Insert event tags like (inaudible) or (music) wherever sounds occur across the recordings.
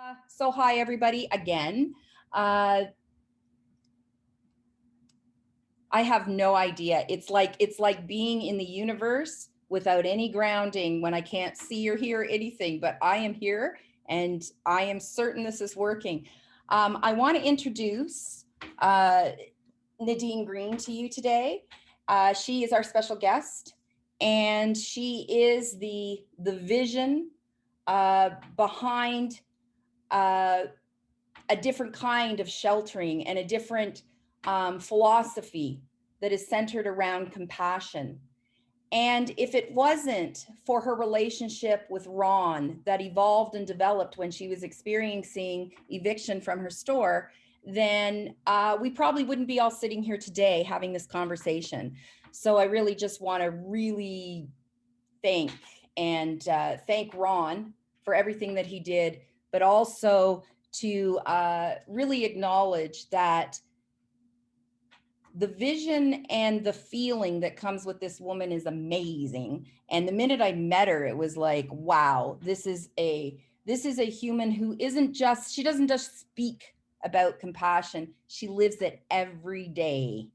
Uh, so hi, everybody, again. Uh, I have no idea. It's like it's like being in the universe without any grounding when I can't see or hear anything, but I am here and I am certain this is working. Um, I want to introduce uh, Nadine Green to you today. Uh, she is our special guest and she is the, the vision uh, behind uh, a different kind of sheltering and a different um, philosophy that is centered around compassion. And if it wasn't for her relationship with Ron that evolved and developed when she was experiencing eviction from her store, then uh, we probably wouldn't be all sitting here today having this conversation. So I really just want to really thank and uh, thank Ron for everything that he did, but also to uh, really acknowledge that the vision and the feeling that comes with this woman is amazing. And the minute I met her, it was like, wow, this is a this is a human who isn't just, she doesn't just speak about compassion, she lives it every day.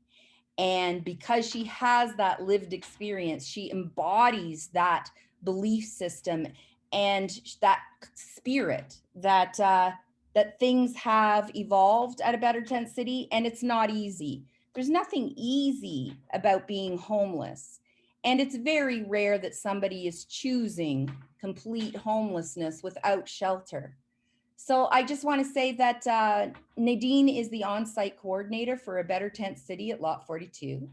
And because she has that lived experience, she embodies that belief system and that spirit that uh, that things have evolved at a better tent city and it's not easy there's nothing easy about being homeless. And it's very rare that somebody is choosing complete homelessness without shelter. So I just want to say that uh, Nadine is the on-site coordinator for a Better Tent City at Lot 42.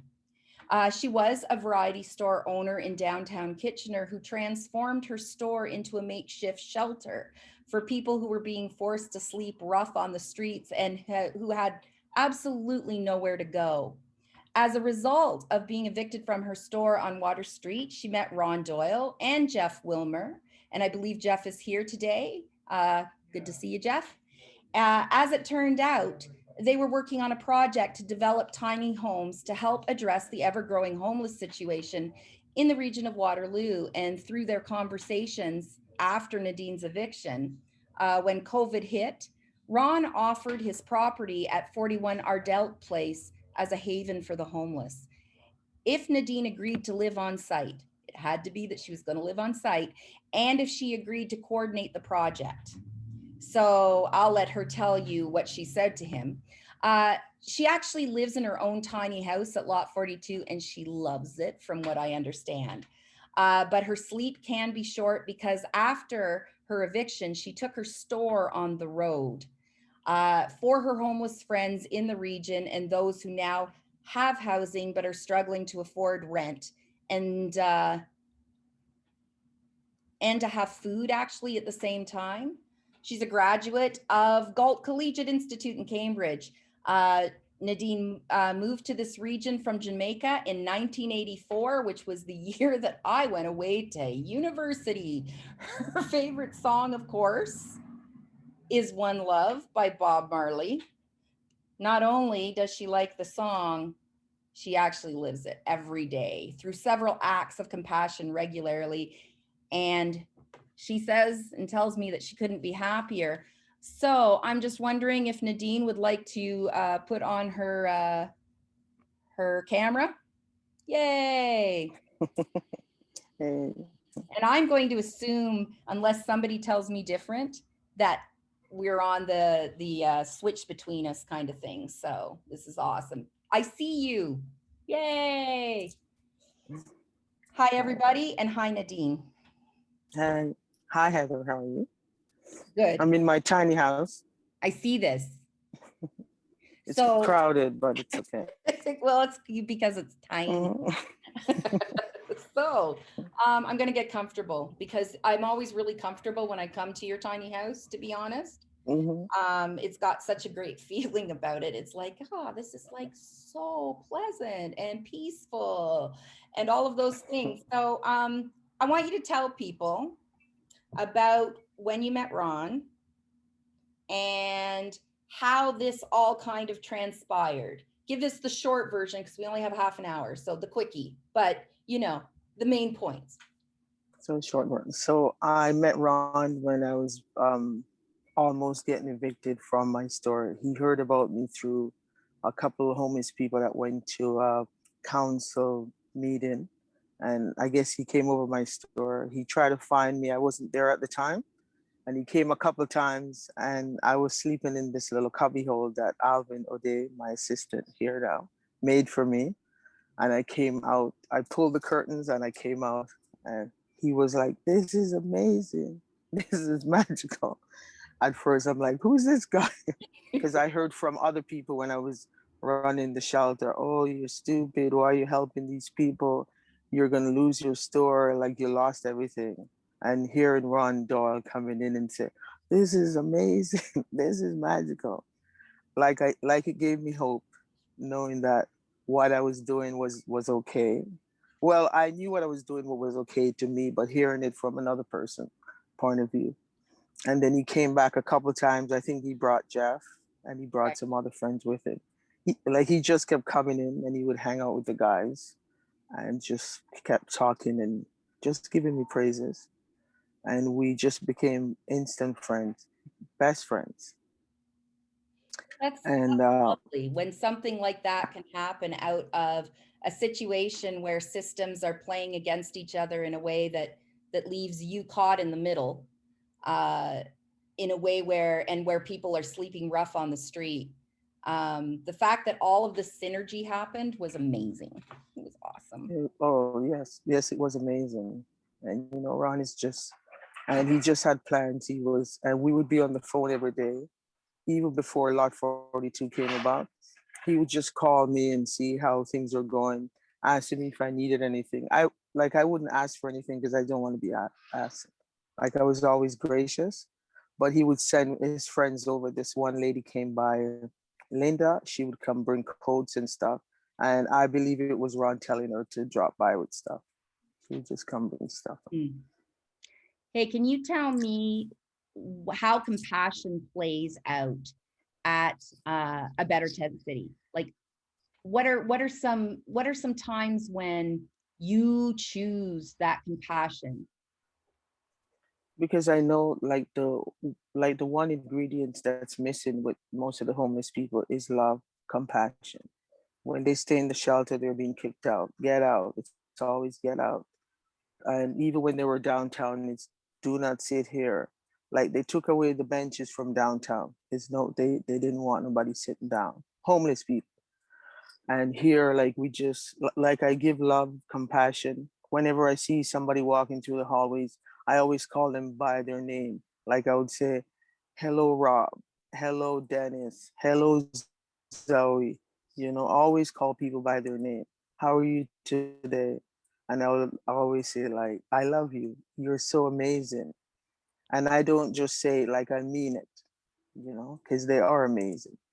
Uh, she was a variety store owner in downtown Kitchener who transformed her store into a makeshift shelter for people who were being forced to sleep rough on the streets and ha who had absolutely nowhere to go. As a result of being evicted from her store on Water Street, she met Ron Doyle and Jeff Willmer. And I believe Jeff is here today. Uh, good to see you, Jeff. Uh, as it turned out, they were working on a project to develop tiny homes to help address the ever-growing homeless situation in the region of Waterloo. And through their conversations after Nadine's eviction, uh, when COVID hit, Ron offered his property at 41 Ardelt Place as a haven for the homeless. If Nadine agreed to live on site, it had to be that she was going to live on site, and if she agreed to coordinate the project. So I'll let her tell you what she said to him. Uh, she actually lives in her own tiny house at lot 42 and she loves it from what I understand. Uh, but her sleep can be short because after her eviction, she took her store on the road uh, for her homeless friends in the region and those who now have housing but are struggling to afford rent and uh, and to have food actually at the same time. She's a graduate of Galt Collegiate Institute in Cambridge. Uh, Nadine uh, moved to this region from Jamaica in 1984, which was the (laughs) year that I went away to university. Her favorite song, of course, is One Love by Bob Marley. Not only does she like the song, she actually lives it every day through several acts of compassion regularly. And she says and tells me that she couldn't be happier. So I'm just wondering if Nadine would like to uh, put on her uh, her camera. Yay. (laughs) and I'm going to assume, unless somebody tells me different, that we're on the the uh, switch between us kind of thing. So this is awesome. I see you. Yay. Hi, everybody. And hi, Nadine. Hi. Hi, Heather. How are you? Good. I'm in my tiny house. I see this. (laughs) It's so, crowded, but it's (laughs) okay. well, it's because it's tiny. Mm-hmm. (laughs) so um, I'm going to get comfortable because I'm always really comfortable when I come to your tiny house, to be honest. Mm -hmm. um, it's got such a great feeling about it. It's like, oh, this is like so pleasant and peaceful and all of those things. So um, I want you to tell people about when you met Ron and how this all kind of transpired. Give us the short version because we only have half an hour, so the quickie, but you know, the main points. So short one. So I met Ron when I was um, almost getting evicted from my store. He heard about me through a couple of homeless people that went to a council meeting. And I guess he came over my store. He tried to find me. I wasn't there at the time. And he came a couple times and I was sleeping in this little cubbyhole that Alvin O'Day, my assistant here now, made for me. And I came out, I pulled the curtains and I came out and he was like, this is amazing. (laughs) This is magical. At first, I'm like, who's this guy? (laughs) Because I heard from other people when I was running the shelter, oh, you're stupid. Why are you helping these people? You're going to lose your store. Like you lost everything. And hearing Ron Doyle coming in and say, this is amazing. (laughs) this is magical. Like I, like it gave me hope knowing that what I was doing was, was okay well, I knew what I was doing, what was okay to me, but hearing it from another person point of view. And then he came back a couple times. I think he brought Jeff and he brought Right. some other friends with him. He, like he just kept coming in and he would hang out with the guys and just kept talking and just giving me praises. And we just became instant friends, best friends. That's And uh, lovely when something like that can happen out of a situation where systems are playing against each other in a way that that leaves you caught in the middle uh in a way where and where people are sleeping rough on the street um the fact that all of this synergy happened was amazing it was awesome Oh, yes. Yes, it was amazing. And, you know, Ron is just, and he just had plans. He was, and we would be on the phone every day, even before Lot 42 came about. He would just call me and see how things were going, asking me if I needed anything. I, like, I wouldn't ask for anything because I don't want to be asked. Like, I was always gracious, but he would send his friends over. This one lady came by, Linda, she would come bring coats and stuff. And I believe it was Ron telling her to drop by with stuff. She would just come bring stuff. Mm. Hey, can you tell me how compassion plays out at uh, a Better Tent City? Like, what are what are some what are some times when you choose that compassion? Because I know like the like the one ingredient that's missing with most of the homeless people is love, compassion. When they stay in the shelter, they're being kicked out. Get out. It's, always get out. And even when they were downtown, it's do not sit here. Like they took away the benches from downtown. It's no, they they didn't want nobody sitting down. Homeless people. And here, like we just like I give love, compassion. Whenever I see somebody walking through the hallways, I always call them by their name. Like I would say, "Hello, Rob. Hello, Dennis. Hello, Zoe." You know, always call people by their name. How are you today? And I will always say like, "I love you. You're so amazing." And I don't just say like I mean it, you know, because they are amazing. (laughs)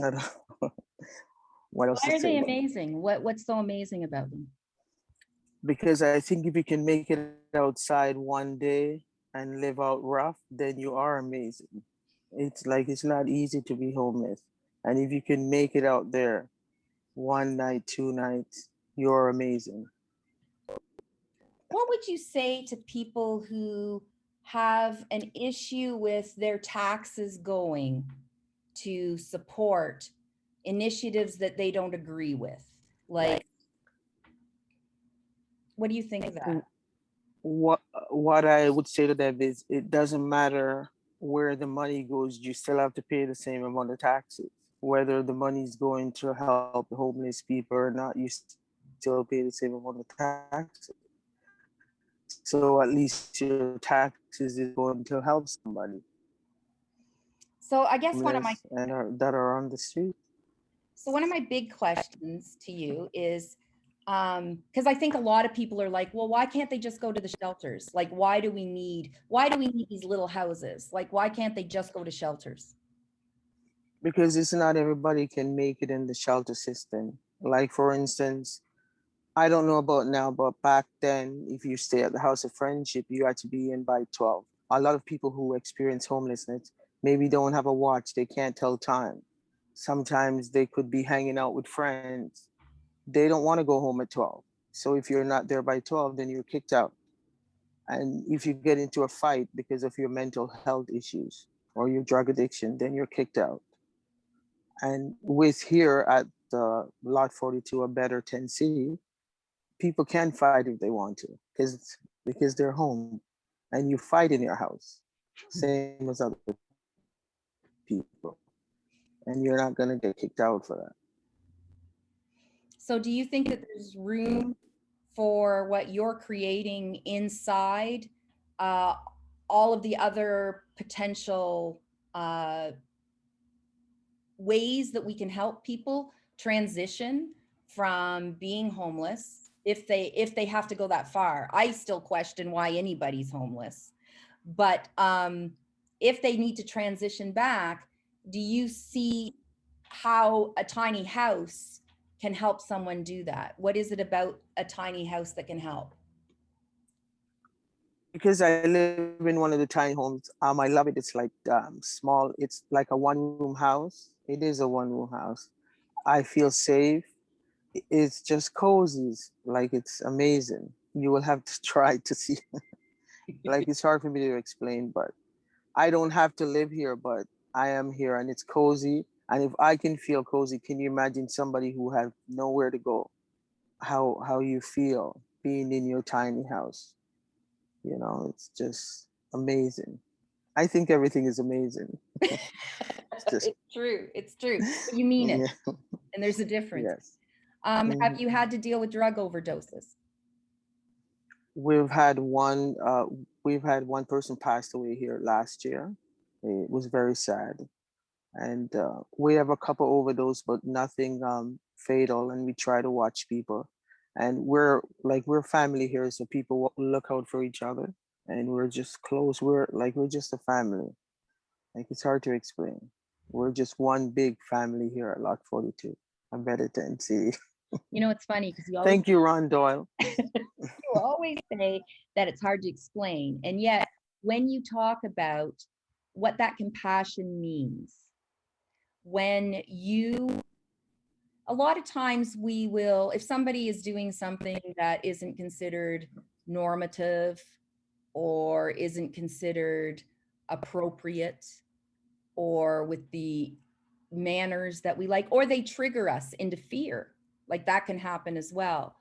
(laughs) What else Why are they amazing? What what's so amazing about them? Because I think if you can make it outside one day and live out rough, then you are amazing. It's like it's not easy to be homeless. And if you can make it out there one night, two nights, you're amazing. What would you say to people who have an issue with their taxes going to support initiatives that they don't agree with? Like, what do you think of that? What what I would say to them is it doesn't matter where the money goes, you still have to pay the same amount of taxes. Whether the money's going to help homeless people or not, you still pay the same amount of taxes. So at least your taxes is going to help somebody So I guess one of my and are, that are on the street. So one of my big questions to you is, um, because I think a lot of people are like, well, why can't they just go to the shelters? Like, why do we need, why do we need these little houses? Like, why can't they just go to shelters? because it's not everybody can make it in the shelter system. Like for instance, I don't know about now, but back then, if you stay at the House of Friendship, you had to be in by 12. A lot of people who experience homelessness maybe don't have a watch, they can't tell time. Sometimes they could be hanging out with friends. They don't want to go home at 12. So if you're not there by 12, then you're kicked out. And if you get into a fight because of your mental health issues, or your drug addiction, then you're kicked out. And with here at the Lot 42 a Better 10C, people can fight if they want to because because they're home and you fight in your house, hmm. same as other people. And you're not going to get kicked out for that. So do you think that there's room for what you're creating inside uh, all of the other potential uh, ways that we can help people transition from being homeless if they if they have to go that far? I still question why anybody's homeless. But um if they need to transition back do you see how a tiny house can help someone do that what is it about a tiny house that can help because I live in one of the tiny homes, um, I love it. It's like um, small. It's like a one-room house. It is a one-room house. I feel safe. It's just cozy. Like it's amazing. You will have to (laughs) try to see. (laughs) like it's hard for me to explain, but I don't have to live here, but I am here, and it's cozy. And if I can feel cozy, can you imagine somebody who have nowhere to go? How how you feel being in your tiny house? you know it's just amazing. I think everything is amazing. (laughs) Just- it's true it's true you mean it Yeah, and there's a difference. Yes. Um have Mhm. you had to deal with drug overdoses? We've had one uh we've had one person passed away here last year. It was very sad and uh, we have a couple overdose but nothing um fatal and we try to watch people. And we're like we're family here so people look out for each other and we're just close we're like we're just a family. Like it's hard to explain. We're just one big family here at lot 42 i'm better than see (laughs) you know it's funny because you always thank you ron doyle. (laughs) You always say that it's hard to explain. And yet, when you talk about what that compassion means, when you, a lot of times we will, if somebody is doing something that isn't considered normative or isn't considered appropriate or with the manners that we like, or they trigger us into fear, like that can happen as well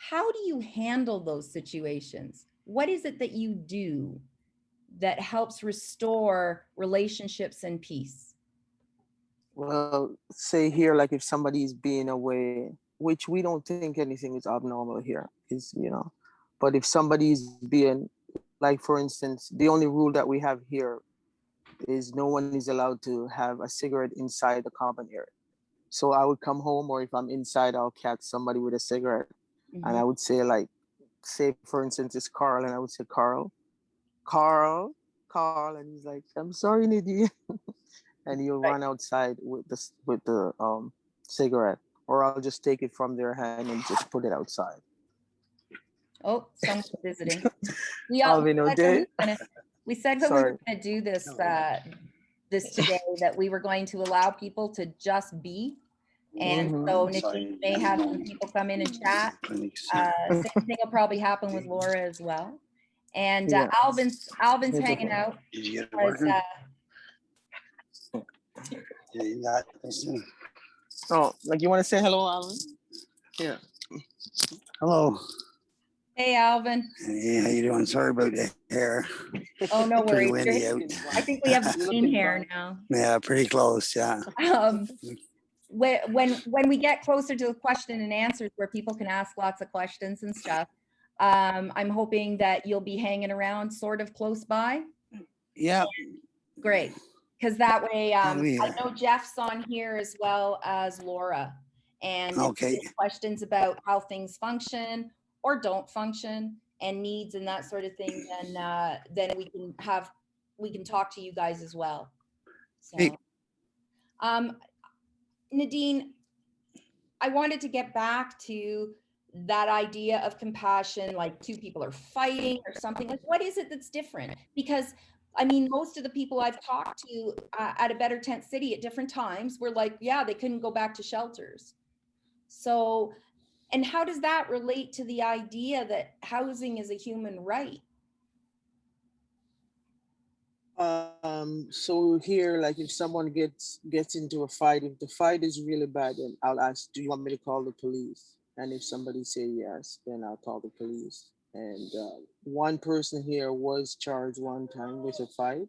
how do you handle those situations? What is it that you do that helps restore relationships and peace? Well, say here, like if somebody's being away, which we don't think anything is abnormal here, is you know, but if somebody's being, like for instance, the only rule that we have here is no one is allowed to have a cigarette inside the common area. So I would come home, or if I'm inside, I'll catch somebody with a cigarette, and Mhm. I would say like, say for instance, it's Carl, and I would say Carl, Carl, Carl, and he's like, I'm sorry, Nadine. (laughs) and you'll Right. run outside with the with the um cigarette, or I'll just take it from their hand and just put it outside. Oh, someone's visiting. (laughs) We all- we Alvin said that we were gonna- we said that we were Sorry. gonna do this, No. uh, this today, that we were going to allow people to just be. And Mhm. so Nadine may have some people come in and chat. Uh, same thing will probably happen with (laughs) Laura as well. And uh, Yeah. Alvin's, Alvin's Here's hanging out. Did you get it because, uh, Yeah, you not listening. Oh, like you want to say hello, Alvin? Yeah. Hello. Hey, Alvin. Hey, how you doing? Sorry about the hair. Oh, no worries. windy out. (laughs) I think we have green hair now. Yeah, pretty close. Yeah. Um, when, when, when we get closer to the question and answers where people can ask lots of questions and stuff, um, I'm hoping that you'll be hanging around sort of close by. Yeah. Great. Because that way, um, be I know Jeff's on here as well as Laura. And Okay. questions about how things function or don't function and needs and that sort of thing, then, uh, then we can have, we can talk to you guys as well. Hey. So, um, Nadine, I wanted to get back to that idea of compassion, like two people are fighting or something. Like, what is it that's different? Because I mean, most of the people I've talked to uh, at a better tent city at different times were like, yeah, they couldn't go back to shelters. So, and how does that relate to the idea that housing is a human right? Um, so here, like if someone gets, gets into a fight, if the fight is really bad, then I'll ask, do you want me to call the police? And if somebody say yes, then I'll call the police. And, uh, one person here was charged one time with a fight.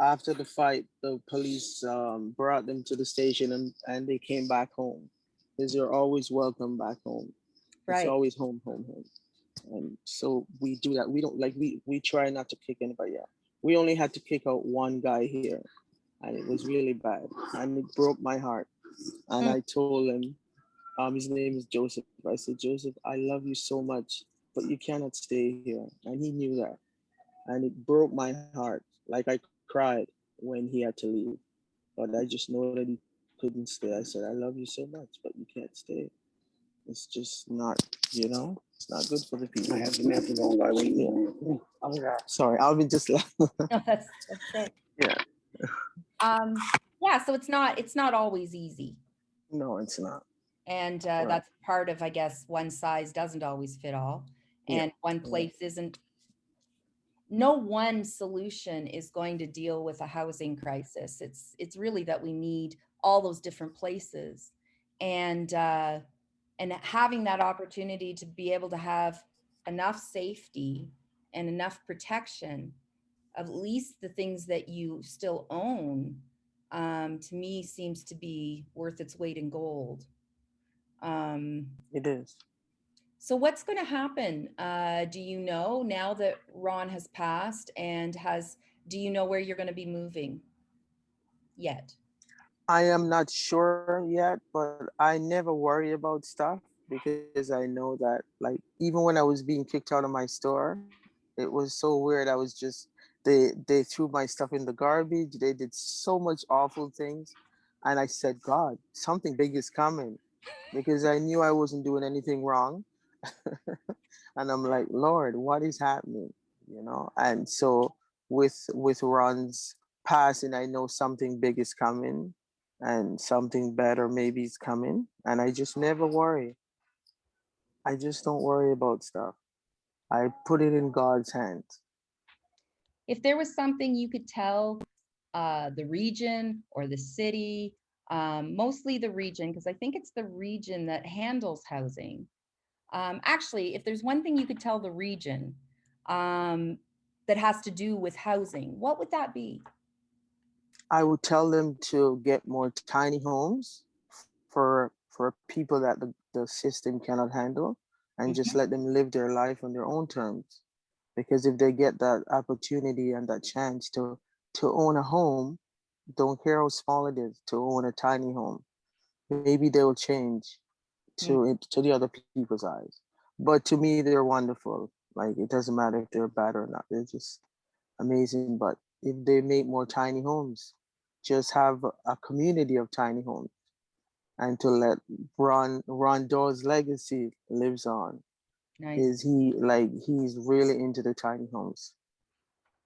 After the fight, the police, um, brought them to the station and, and they came back home. Cause you're always welcome back home. Right. It's always home, home, home. And so we do that. We don't like, we, we try not to kick anybody out. We only had to kick out one guy here and it was really bad and it broke my heart. And Mm. I told him, um, his name is Joseph. I said, Joseph, I love you so much, but you cannot stay here. And he knew that. And it broke my heart. Like I cried when he had to leave. But I just know that he couldn't stay. I said, I love you so much, but you can't stay. It's just not, you know, it's not good for the people. I have the method on by waiting. Sorry, I'll be just left. (laughs) No, that's, that's it. Yeah. Um, yeah, so it's not, it's not always easy. No, it's not. And uh, Right. that's part of, I guess, one size doesn't always fit all. Yeah, And one place isn't, no one solution is going to deal with a housing crisis. It's, it's really that we need all those different places. And, uh, and having that opportunity to be able to have enough safety and enough protection, at least the things that you still own, um, to me seems to be worth its weight in gold. Um, It is. So what's going to happen? Uh, do you know now that Ron has passed and has, do you know where you're going to be moving yet? I am not sure yet, but I never worry about stuff because I know that like even when I was being kicked out of my store, it was so weird. I was just they they threw my stuff in the garbage. They did so much awful things. And I said, God, something big is coming because I knew I wasn't doing anything wrong. (laughs) and I'm like, Lord, what is happening? You know, and so with with Ron's passing, I know something big is coming and something better maybe is coming and i just never worry i just don't worry about stuff i put it in god's hands If there was something you could tell uh, the region or the city, um, mostly the region, because I think it's the region that handles housing. Um, actually, if there's one thing you could tell the region um, that has to do with housing, what would that be? i would tell them to get more tiny homes for for people that the, the system cannot handle and just let them live their life on their own terms. Because if they get that opportunity and that chance to to own a home don't care how small it is to own a tiny home maybe they will change to it to the other people's eyes. But to me they're wonderful. Like it doesn't matter if they're bad or not. They're just amazing. But if they make more tiny homes just have a- community of tiny homes and to let ron ron Doyle's legacy lives on Nice. is he like he's really into the tiny homes.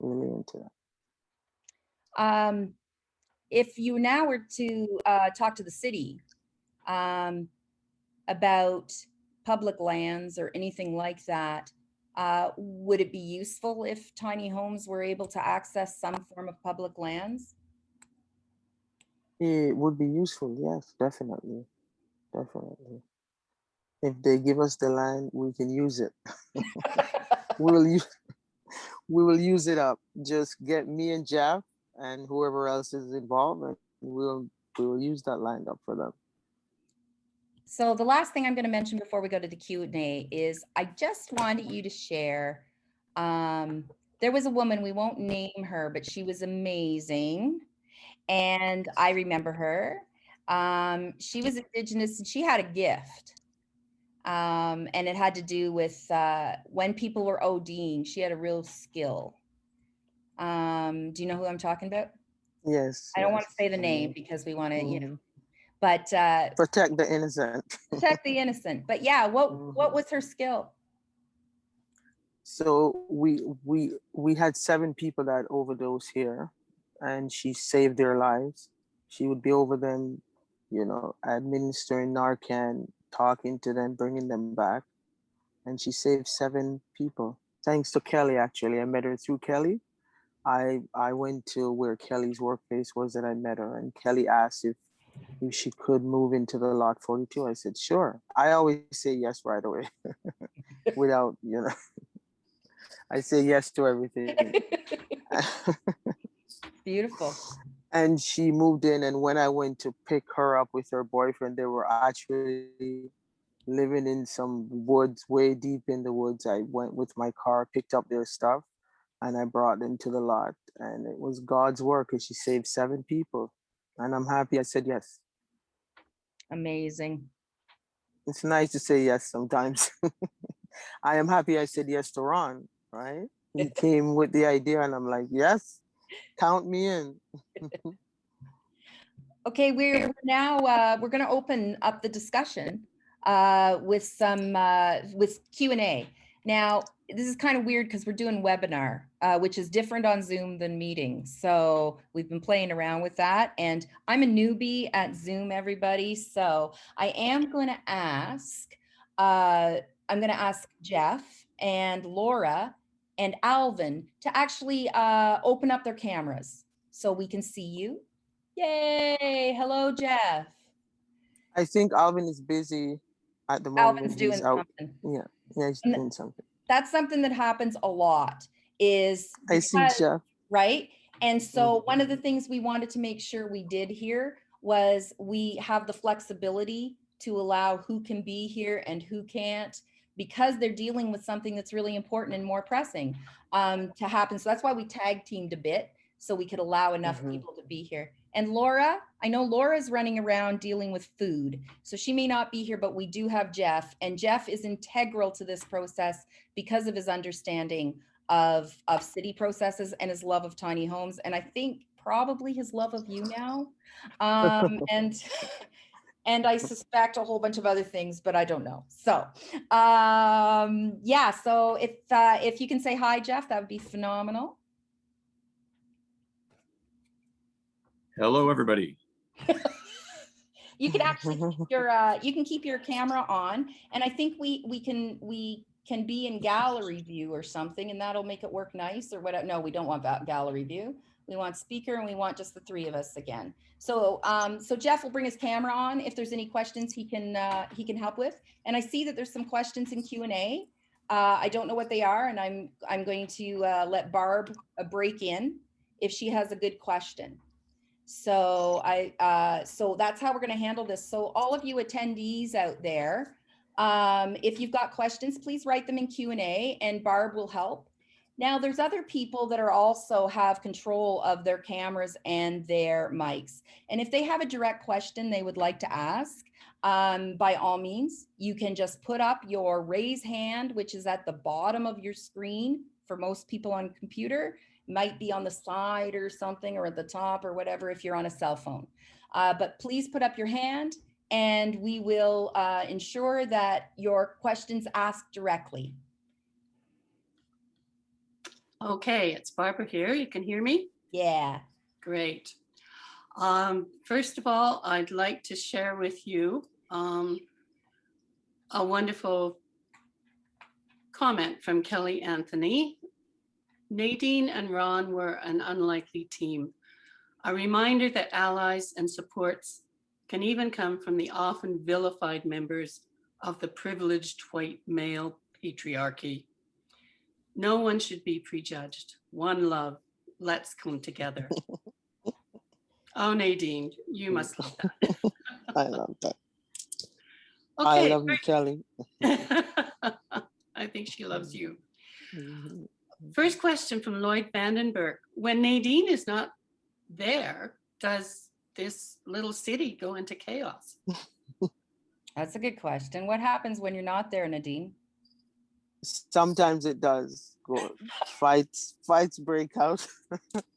Really into that. Um, if you now were to uh, talk to the city um, about public lands or anything like that, uh, would it be useful if tiny homes were able to access some form of public lands? It would be useful, yes, definitely. Definitely. If they give us the land, we can use it. (laughs) We will use we will use it up. Just get me and Jeff and whoever else is involved and we'll we will use that land up for them. So the last thing I'm going to mention before we go to the Q and A is I just wanted you to share. Um, there was a woman, we won't name her, but she was amazing. And I remember her. Um, she was indigenous and she had a gift. Um, and it had to do with uh, when people were ODing, she had a real skill. Um, do you know who I'm talking about? Yes. I don't want to say the name because we want to, you know, Mhm. But uh, Protect the innocent. protect the innocent. But yeah, what what Mhm. was her skill? So we we we had seven people that overdosed here, and she saved their lives. She would be over them, you know, administering Narcan, talking to them, bringing them back, and she saved seven people. Thanks to Kelly, actually, I met her through Kelly. I I went to where Kelly's workplace was and I met her and Kelly asked if if she could move into the lot 42. I said, sure. I always say yes right away (laughs) without, you know, (laughs) I say yes to everything. (laughs) Beautiful. and she moved in and when I went to pick her up with her boyfriend, they were actually living in some woods way deep in the woods. I went with my car, picked up their stuff and I brought them to the lot and it was God's work because she saved seven people. And I'm happy I said yes. Amazing. It's nice to say yes sometimes. (laughs) I am happy I said yes to Ron, right? He (laughs) came with the idea and I'm like, yes, count me in. (laughs) Okay, we're now, uh, we're gonna open up the discussion uh, with some, uh, with Q and A. Now, this is kind of weird because we're doing webinar, uh, which is different on Zoom than meetings. So we've been playing around with that and I'm a newbie at Zoom, everybody. So I am going to ask, uh, I'm going to ask Jeff and Laura and Alvin to actually uh, open up their cameras so we can see you. Yay. Hello, Jeff. I think Alvin is busy at the moment. Alvin's He's doing out. something. Yeah, yeah, he's doing something. That's something that happens a lot is I see because- Jeff. right? And so one Mm-hmm. of the things we wanted to make sure we did here was we have the flexibility to allow who can be here and who can't because they're dealing with something that's really important and more pressing um, to happen. So that's why we tag teamed a bit so we could allow enough Mhm. people to be here. And Laura, I know Laura's running around dealing with food, so she may not be here, but we do have Jeff, and Jeff is integral to this process because of his understanding of of city processes and his love of tiny homes and i think probably his love of you now. Um (laughs) and and i suspect a whole bunch of other things but i don't know. So um yeah so if uh if you can say hi jeff that would be phenomenal Hello, everybody. you can actually keep (laughs) your uh you can keep your camera on and i think we we can we can be in gallery view or something and that'll make it work nice or whatever no we don't want that gallery view. We want speaker and we want just the three of us again. So um so jeff will bring his camera on. If there's any questions he can uh he can help with. And i see that there's some questions in q and a. Uh i don't know what they are and i'm i'm going to uh let barb uh, break in if she has a good question so I, uh, so that's how we're going to handle this. So all of you attendees out there, um, if you've got questions, please write them in Q and A and Barb will help. Now there's other people that are also have control of their cameras and their mics. And if they have a direct question they would like to ask, um, by all means, you can just put up your raise hand, which is at the bottom of your screen for most people on computer might be on the side or something or at the top or whatever if you're on a cell phone. Uh, but please put up your hand and we will uh, ensure that your questions asked directly. Okay, it's Barbara here. You can hear me? Yeah. Great. Um, first of all, I'd like to share with you um, a wonderful comment from Kelly Anthony. Nadine and Ron were an unlikely team. A reminder that allies and supports can even come from the often vilified members of the privileged white male patriarchy. No one should be prejudged. One love. Let's come together. (laughs) oh, Nadine, you must love that. (laughs) I love that. I love you, Kelly. (laughs) I think she loves you. Mhm. First question from Lloyd Vandenberg. When Nadine is not there, does this little city go into chaos? (laughs) That's a good question. What happens when you're not there, Nadine? Sometimes it does go (laughs) fights, fights break out.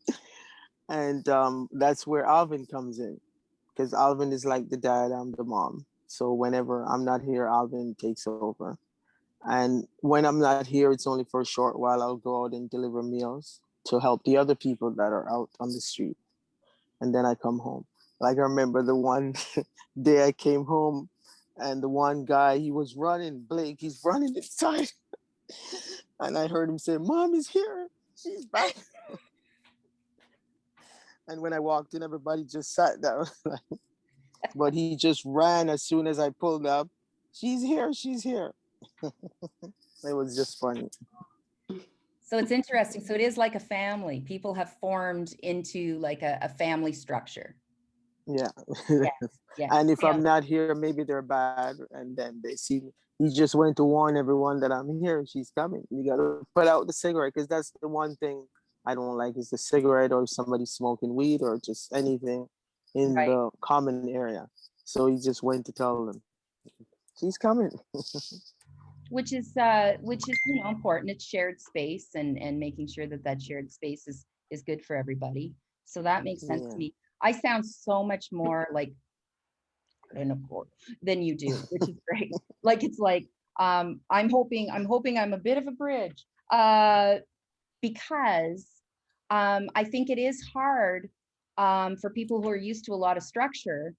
(laughs) and um, that's where Alvin comes in. Because Alvin is like the dad, I'm the mom. So whenever I'm not here, Alvin takes over. And when I'm not here, it's only for a short while. I'll go out and deliver meals to help the other people that are out on the street. And then I come home. Like I remember the one (laughs) day I came home and the one guy, he was running, Blake, he's running inside. (laughs) and I heard him say, Mom is here. She's back. (laughs) And when I walked in, everybody just sat down. but he just ran as soon as I pulled up. She's here, she's here. (laughs) it was just funny. So it's interesting. So it is like a family. People have formed into like a, a family structure. Yeah. Yeah. (laughs) and if Yeah. I'm not here, maybe they're bad. And then they see me. He just went to warn everyone that I'm here. She's coming. You gotta put out the cigarette because that's the one thing I don't like is the cigarette or somebody smoking weed or just anything in Right. the common area. So he just went to tell them, she's coming. (laughs) which is uh which is you know important. It's shared space and and making sure that that shared space is is good for everybody. So that makes sense Yeah. to me. I sound so much more like in a court than you do which is great. (laughs) Like it's like um i'm hoping i'm hoping i'm a bit of a bridge uh because um i think it is hard um for people who are used to a lot of structure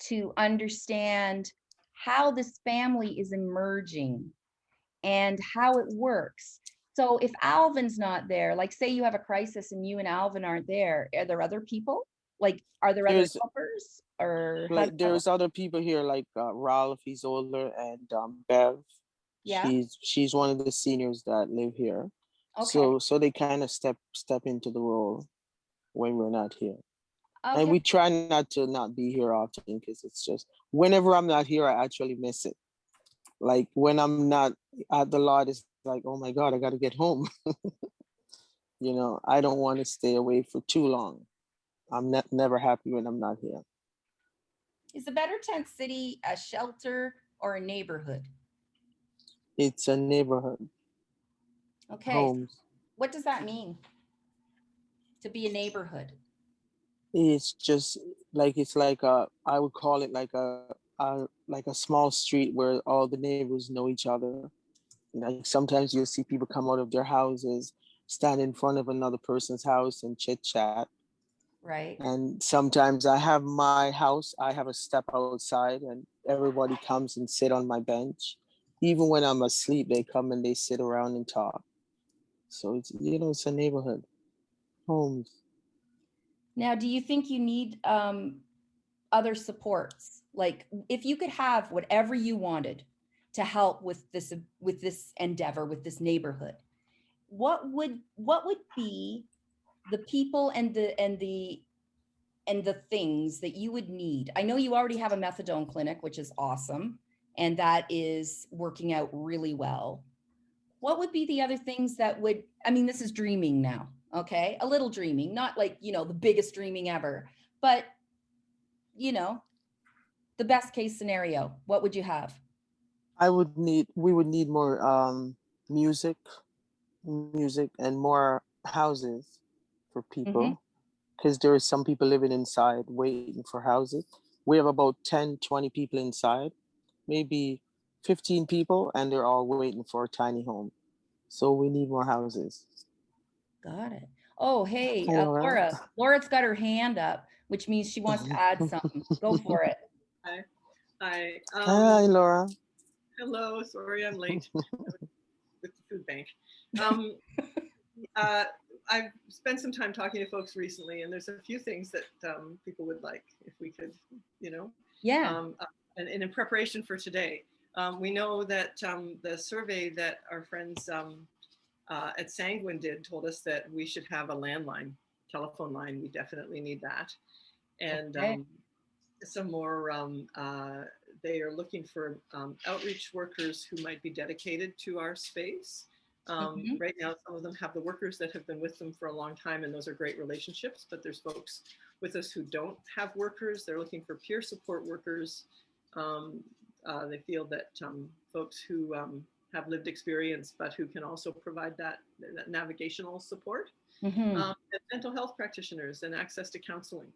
to understand how this family is emerging and how it works. So if Alvin's not there, like say you have a crisis and you and Alvin aren't there, are there other people? Like, are there other There's- helpers or? Like, does that work? there's other people here like uh, Ralph, he's older, and um, Bev. Yeah, She's she's one of the seniors that live here. okay, So so they kind of step step into the role when we're not here. And we try not to not be here often because it's just whenever I'm not here, I actually miss it. Like when I'm not at the lot, it's like, oh my God, I gotta get home. (laughs) you know, I don't want to stay away for too long. I'm ne- never happy when I'm not here. is the Better Tent City a shelter or a neighborhood? It's a neighborhood, Okay, homes. what does that mean? To be a neighborhood? It's just like it's like a I would call it like a, like a small street where all the neighbors know each other. Like sometimes you'll see people come out of their houses, stand in front of another person's house and chit chat. Right, And sometimes I have my house, I have a step outside and everybody comes and sit on my bench. Even when I'm asleep, they come and they sit around and talk. So it's you know, it's a neighborhood. Homes. now, do you think you need um other supports? Like, if you could have whatever you wanted to help with this, with this endeavor, with this neighborhood, what would, what would be the people and the, and the, and the things that you would need? I know you already have a methadone clinic, which is awesome, and that is working out really well. What would be the other things that would, I mean, this is dreaming now, okay? A little dreaming, not like, you know, the biggest dreaming ever, but you know, the best case scenario, what would you have? I would need we would need more um music music and more houses for people because there is some people living inside waiting for houses. We have about 10 20 people inside, maybe 15 people and they're all waiting for a tiny home. So we need more houses. Got it. Oh, hey, uh. Laura. Laura's got her hand up, which means she wants to add something. Go for it. Hi. Hi. Hi Um, Laura. hello. Sorry, I'm late (laughs) with the food bank. Um, (laughs) uh, I've spent some time talking to folks recently, and there's a few things that um, people would like if we could, you know, Yeah, um, uh, and, and in preparation for today, um, we know that um, the survey that our friends um, uh, at Sanguen did told us that we should have a landline telephone line. We definitely need that. And Okay. Some more, um, uh, they are looking for um, outreach workers who might be dedicated to our space. Um, Mhm. Right now, some of them have the workers that have been with them for a long time, and those are great relationships. But there's folks with us who don't have workers. They're looking for peer support workers. Um, uh, they feel that um, folks who um, have lived experience, but who can also provide that, that navigational support, um, and mental health practitioners and access to counseling.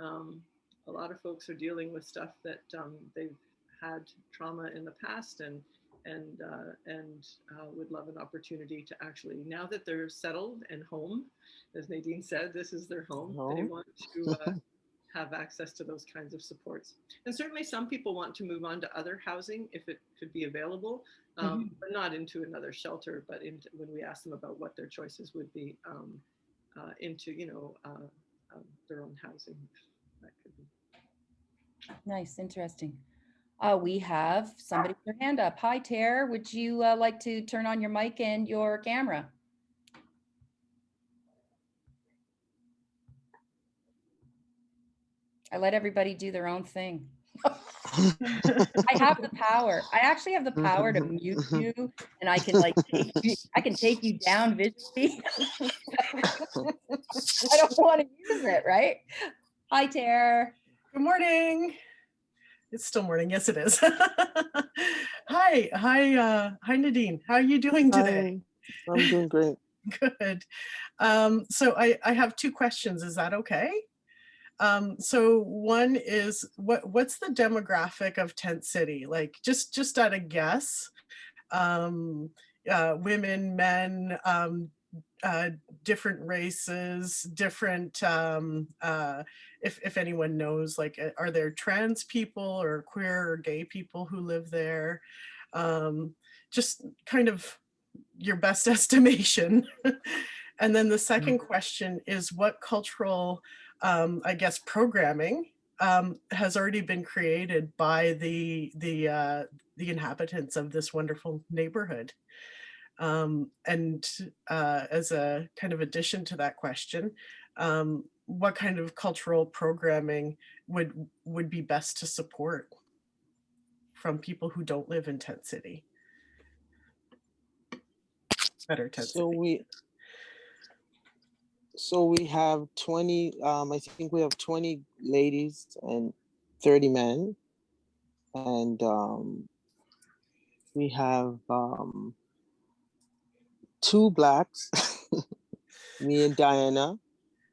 Um, a lot of folks are dealing with stuff that um, they've had trauma in the past and and uh, and uh, would love an opportunity to actually now that they're settled and home, as Nadine said, this is their home. They want to uh, (laughs) have access to those kinds of supports. And certainly, some people want to move on to other housing if it could be available, um, but not into another shelter. But into, when we ask them about what their choices would be, um, uh, into you know uh, um, their own housing. That could be. Nice, interesting. Uh, we have somebody with their hand up. Hi, Tara. Would you uh, like to turn on your mic and your camera? I let everybody do their own thing. I have the power. I actually have the power to mute (laughs) you and I can like, take you- I can take you down visually. (laughs) I don't want to use it, right? Hi, Tara. Good morning. It's still morning. Yes, it is. (laughs) hi, hi, uh, hi, Nadine. How are you doing today? Hi, I'm doing great. (laughs) Good. Um, so I, I have two questions. Is that okay? Um, so one is what what's the demographic of Tent City? Like just just at a guess. Um, uh, women, men, um, uh, different races, different um, uh, if if anyone knows, like, uh, are there trans people or queer or gay people who live there? Um, just kind of your best (laughs) estimation. and then the second question is what cultural, um, I guess, programming um, has already been created by the the uh, the inhabitants of this wonderful neighborhood. Um, and uh, as a kind of addition to that question, um, what kind of cultural programming would would be best to support from people who don't live in tent city better tent So city we, so we have 20, um, I think we have 20 ladies and 30 men. And, um, we have, um, two blacks, (laughs) me and Diana.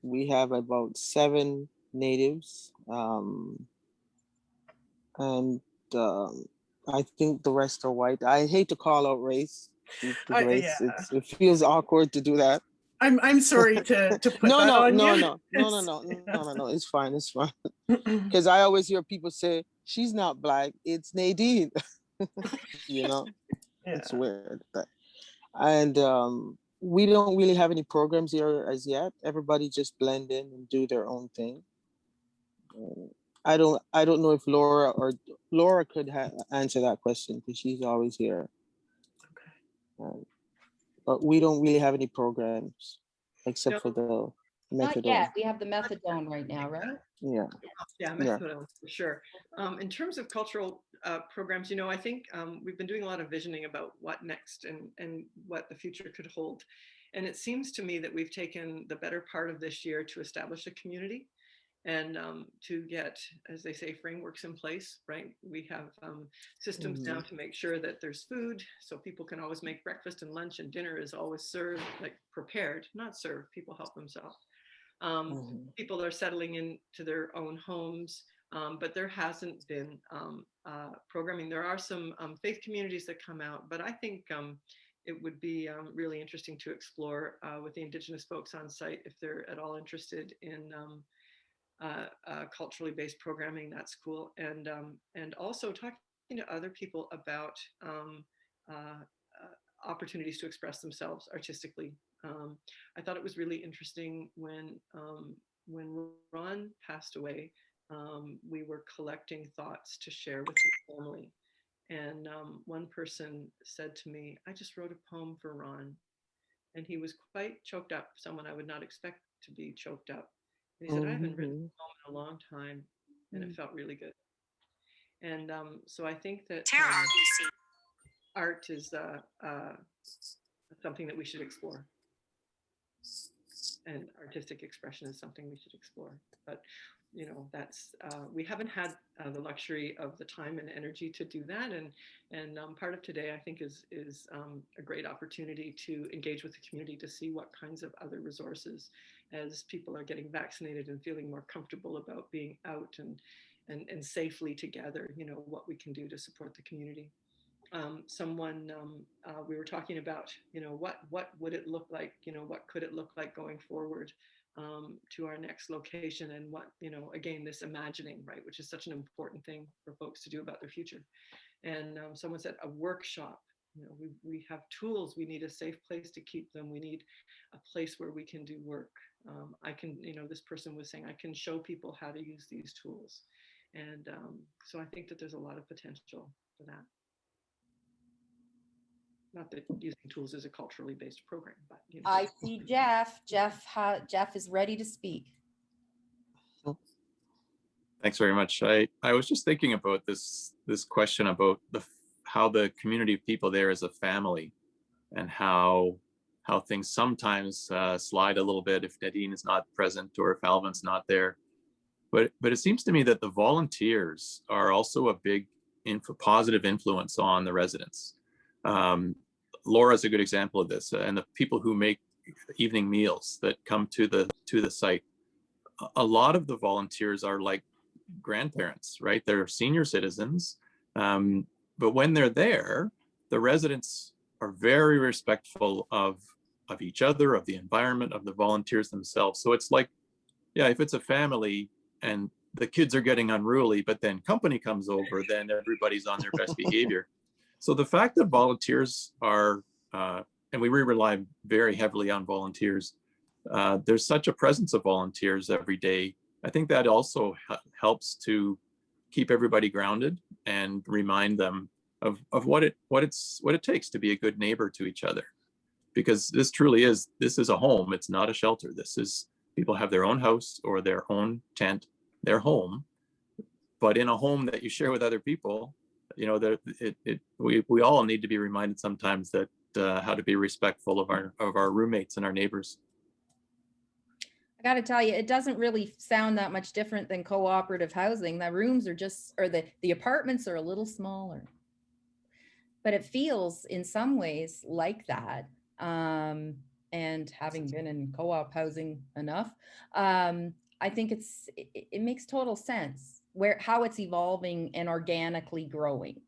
We have about seven natives. Um, and, um, I think the rest are white. I hate to call out race. I- race. yeah. It's, it feels awkward to do that. i'm i'm sorry to (laughs) to put no, that no, on no, you no, (laughs) no, no, no, no, no, no, no. It's fine. It's fine. (clears throat) Because I always hear people say she's not black. It's Nadine. you know, yeah. it's weird. But, and um, we don't really have any programs here as yet. Everybody just blend in and do their own thing. Uh, I don't. I don't know if Laura or Laura could answer that question because she's always here. Um, but we don't really have any programs except No. for the Not methadone. yet. We have the methadone right now, right? Yeah. Yeah, Yeah. methadone, for sure. Um, in terms of cultural uh, programs, you know, I think um, we've been doing a lot of visioning about what next and, and what the future could hold. And it seems to me that we've taken the better part of this year to establish a community and um, to get, as they say, frameworks in place, right? We have um, systems now to make sure that there's food, so people can always make breakfast and lunch and dinner is always served, like prepared, not served, people help themselves. Um, Mhm. people are settling into their own homes, um, but there hasn't been um, uh, programming. There are some um, faith communities that come out, but I think um, it would be um, really interesting to explore uh, with the Indigenous folks on site if they're at all interested in um, uh, uh, culturally based programming. That's cool, and and also talking to other people about uh, uh, opportunities to express themselves artistically. I thought it was really interesting when when Ron passed away. Um, we were collecting thoughts to share with his family, and um, one person said to me, "I just wrote a poem for Ron," and he was quite choked up. Someone I would not expect to be choked up. And he said, "I haven't written Mhm. a poem in a long time," and Mm. it felt really good. And um, so I think that Tara um, art is uh, uh, something that we should explore. And artistic expression is something we should explore. But, you know, that's, uh, we haven't had uh, the luxury of the time and energy to do that. And, and um, part of today, I think, is, is um, a great opportunity to engage with the community to see what kinds of other resources as people are getting vaccinated and feeling more comfortable about being out and, and, and safely together, you know, what we can do to support the community um, someone um, uh, we were talking about you know what what would it look like you know what could it look like going forward um, to our next location and what you know again this imagining right which is such an important thing for folks to do about their future and um, someone said a workshop you know, we, we have tools. We need a safe place to keep them. We need a place where we can do work. Um, I can, you know, this person was saying, I can show people how to use these tools. And um, so I think that there's a lot of potential for that. Not that using tools is a culturally based program, but you know. I see Jeff. Jeff, ha- Jeff is ready to speak. Thanks very much. I, I was just thinking about this, this question about the, how the community of people there is a family and how, how things sometimes uh, slide a little bit if Nadine is not present or if Alvin's not there. But, but it seems to me that the volunteers are also a big inf- positive influence on the residents. Um, is a good example of this and the people who make evening meals that come to the, to the site. A- A lot of the volunteers are like grandparents, right? They're senior citizens. Um, but when they're there, the residents are very respectful of, of each other, of the environment, of the volunteers themselves. So it's like, yeah, if it's a family and the kids are getting unruly, but then company comes over, then everybody's on their best (laughs) behavior. So the fact that volunteers are, uh, and we rely very heavily on volunteers, uh, there's such a presence of volunteers every day I think that also helps to keep everybody grounded and remind them of, of what it what it's what it takes to be a good neighbor to each other. Because this truly is this is a home. It's not a shelter. This is people have their own house or their own tent, their home. But in a home that you share with other people, you know, there it, it we we all need to be reminded sometimes that uh, how to be respectful of our of our roommates and our neighbors. I gotta tell you, it doesn't really sound that much different than cooperative housing. The rooms are just, or the, the apartments are a little smaller. But it feels in some ways like that. Um, and having been in co-op housing enough, um, I think it's, it, it- it makes total sense where, how it's evolving and organically growing.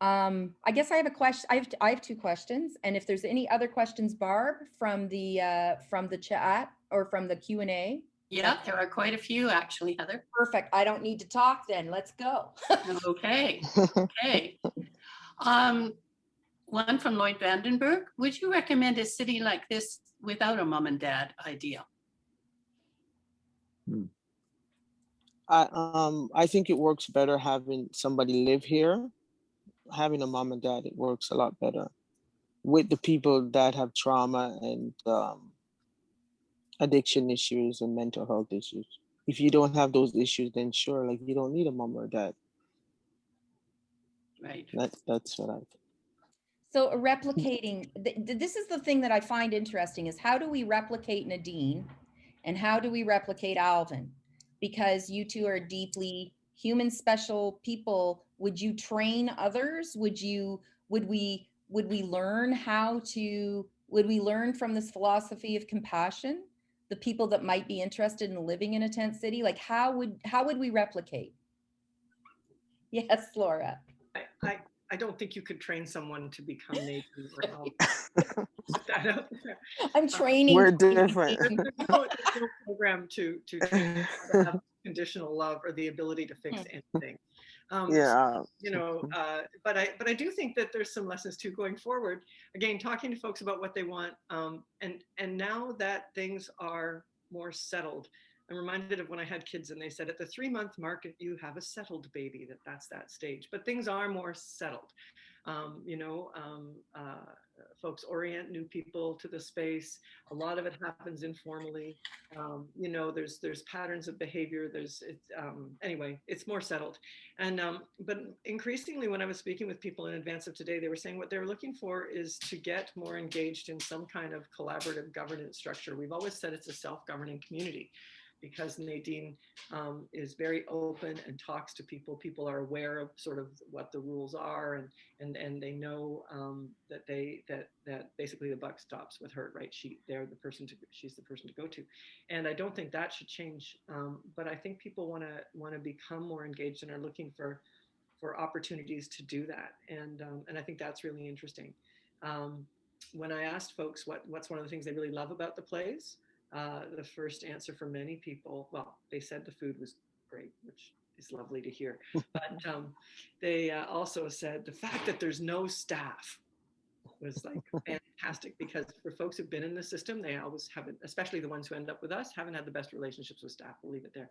Um, I guess I have a question, I have, I have two questions, and if there's any other questions, Barb, from the, uh, from the chat or from the Q and A, Yeah, there are quite a few actually, Heather. perfect. I don't need to talk then. Let's go. (laughs) Okay, okay. Um, one from Lloyd Vandenberg. Would you recommend a city like this without a mom and dad idea? I um I think it works better having somebody live here. Having a mom and dad, it works a lot better with the people that have trauma and um, addiction issues and mental health issues. If you don't have those issues, then sure, like you don't need a mom or dad. Right. That that's what I think. So replicating, th- th- this is the thing that I find interesting is how do we replicate Nadine? And how do we replicate Alvin? Because you two are deeply human special people. Would you train others? Would you, would we, would we learn how to, would we learn from this philosophy of compassion? The people that might be interested in living in a tent city, like how would, how would we replicate? (laughs) Yes, Laura. I, I, I don't think you could train someone to (laughs) become Nadine or Alvin. (laughs) Put that out (laughs) there. I'm training. We're training, different. There's no, there's no program to, to train to have conditional love or the ability to fix anything. Um, so, yeah. you know, uh, but I, but I do think that there's some lessons too going forward. Again, talking to folks about what they want, um, and and now that things are more settled, I'm reminded of when I had kids and they said at the three month mark, you have a settled baby, that that's that stage. But things are more settled. Um, you know, um, uh, folks orient new people to the space. A lot of it happens informally. Um, you know, there's there's patterns of behavior. There's it, um, anyway, it's more settled. And um, but increasingly, when I was speaking with people in advance of today, they were saying what they're looking for is to get more engaged in some kind of collaborative governance structure. We've always said it's a self-governing community because Nadine um, is very open and talks to people. People are aware of sort of what the rules are, and and and they know um, that they that that basically the buck stops with her, right? She they're the person to she's the person to go to, and I don't think that should change. Um, but I think people want to want to become more engaged and are looking for for opportunities to do that, and um, and I think that's really interesting. Um, when I asked folks what what's one of the things they really love about the plays, uh, the first answer for many people, well, they said the food was great, which is lovely to hear. (laughs) but um, they uh, also said the fact that there's no staff, was like (laughs) fantastic because for folks who've been in the system, they always haven't, especially the ones who end up with us, haven't had the best relationships with staff. We'll leave it there.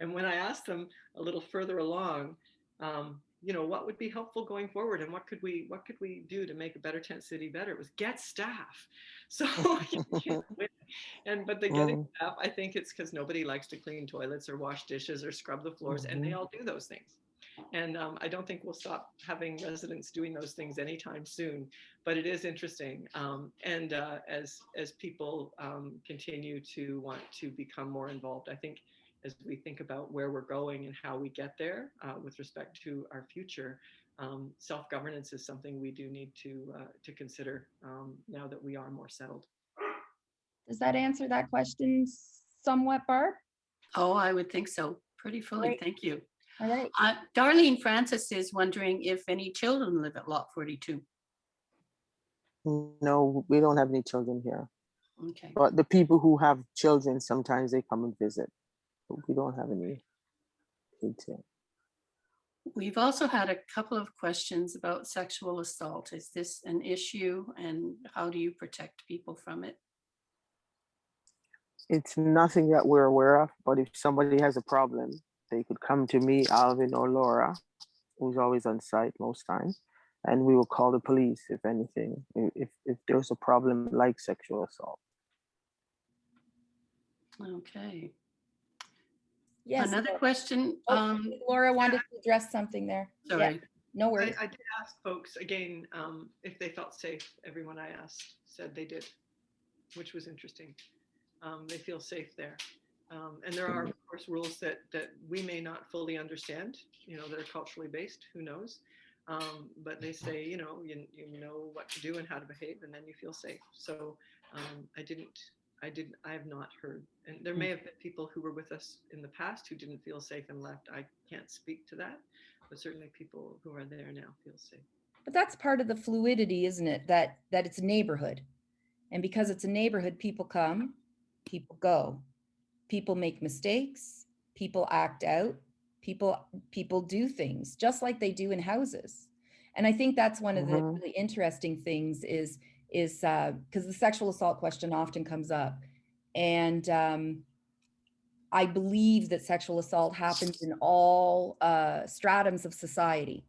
And when I asked them a little further along, um, you know, what would be helpful going forward and what could we what could we do to make a better tent city better? It was get staff. (laughs) So (laughs) and but the getting Mhm. staff, I think it's because nobody likes to clean toilets or wash dishes or scrub the floors, and they Mhm. all do those things. And um, I don't think we'll stop having residents doing those things anytime soon. But it is interesting, um, and uh, as as people um, continue to want to become more involved, I think as we think about where we're going and how we get there uh, with respect to our future, um, self-governance is something we do need to uh, to consider um, now that we are more settled. Does that answer that question somewhat, Barb? Oh, I would think so. Pretty fully. Great. Thank you. All right. Uh, Darlene Francis is wondering if any children live at lot 42. No, we don't have any children here. Okay. But the people who have children, sometimes they come and visit. But we don't have any kids here. We've also had a couple of questions about sexual assault. Is this an issue and how do you protect people from it? It's nothing that we're aware of, but if somebody has a problem, they could come to me, Alvin or Laura, who's always on site most times, and we will call the police if anything, if, if there's a problem like sexual assault. Okay. Yes. Another Laura- question, Oh, um, Laura wanted to address something there. Yeah, sorry. No I, worries. I did ask folks again um, if they felt safe. Everyone I asked said they did, which was interesting. Um, they feel safe there. Um, and there are, of course, rules that that we may not fully understand. You know, that are culturally based. Who knows? Um, but they say, you know, you, you know what to do and how to behave, and then you feel safe. So um, I didn't, I didn't, I have not heard. And there may have been people who were with us in the past who didn't feel safe and left. I can't speak to that, but certainly people who are there now feel safe. But that's part of the fluidity, isn't it? That, that it's a neighborhood. And because it's a neighborhood, people come, people go. People make mistakes, people act out, people, people do things just like they do in houses. And I think that's one of the Mhm. really interesting things is, is, uh, because the sexual assault question often comes up. And, um, I believe that sexual assault happens in all, uh, stratums of society.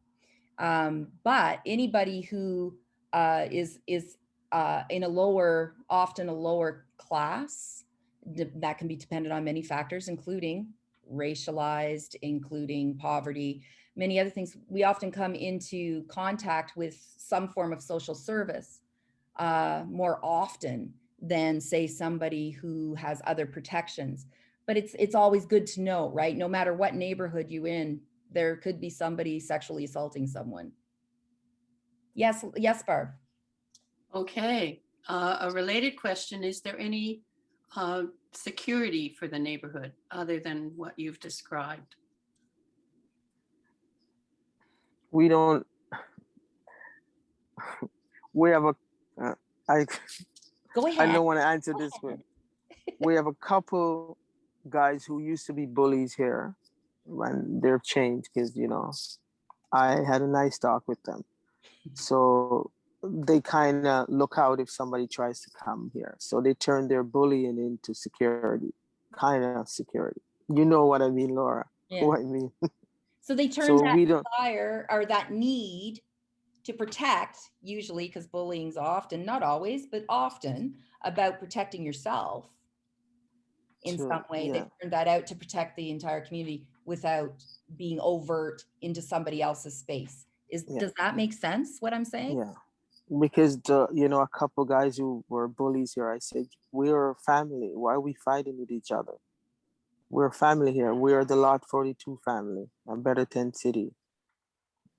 Um, but anybody who uh, is is uh, in a lower, often a lower class, that can be dependent on many factors, including racialized, including poverty, many other things. We often come into contact with some form of social service uh, more often than, say, somebody who has other protections. But it's it's always good to know, right? No matter what neighborhood you in, there could be somebody sexually assaulting someone. Yes, yes, Barb. Okay, uh, a related question, is there any uh, security for the neighborhood other than what you've described? We don't, (laughs) we have a, uh, I, Go I don't want to answer this one. (laughs) We have a couple guys who used to be bullies here when they've changed because, you know, I had a nice talk with them. So they kind of look out if somebody tries to come here. So they turn their bullying into security, kind of security. You know what I mean, Laura? Yeah. What I mean? So they turn So that we don't, desire or that need to protect, usually because bullying's often, not always, but often about protecting yourself in Sure, some way. They yeah. turn that out to protect the entire community without being overt into somebody else's space. Is, Yeah. does that make sense, what I'm saying? Yeah, because the you know a couple guys who were bullies here, I said we're a family. Why are we fighting with each other? We're a family here. We are the Lot Forty Two family, a Better Tent City,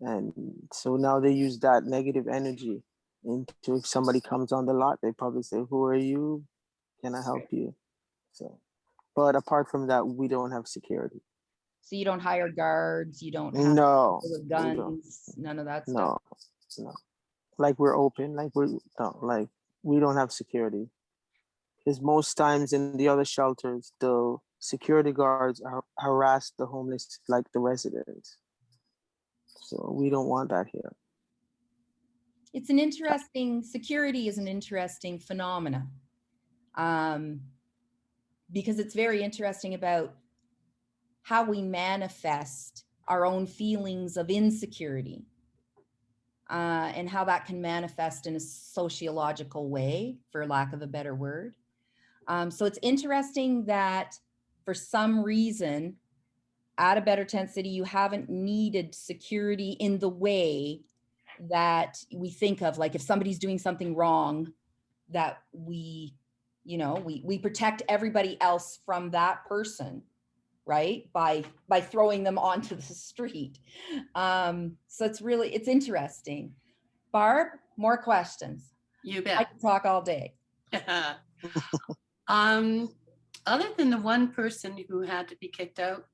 and so now they use that negative energy into if somebody comes on the lot, they probably say, "Who are you? Can I help you?" So, but apart from that, we don't have security. So you don't hire guards, you don't have No, people with don't. guns, none of that stuff? No, no. Like we're open, like we're, no, like we don't have security. Because most times in the other shelters, the security guards har- harass the homeless like the residents. So we don't want that here. it's an interesting, security is an interesting phenomena. Um, because it's very interesting about how we manifest our own feelings of insecurity. Uh, and how that can manifest in a sociological way, for lack of a better word. Um, so it's interesting that for some reason, at a better tent city, you haven't needed security in the way that we think of, like if somebody's doing something wrong, that we, you know, we, we protect everybody else from that person, right? By, by throwing them (laughs) onto the street. Um, so it's really, it's interesting. Barb, more questions. You bet. I can talk all day. (laughs) Um, other than the one person who had to be kicked out,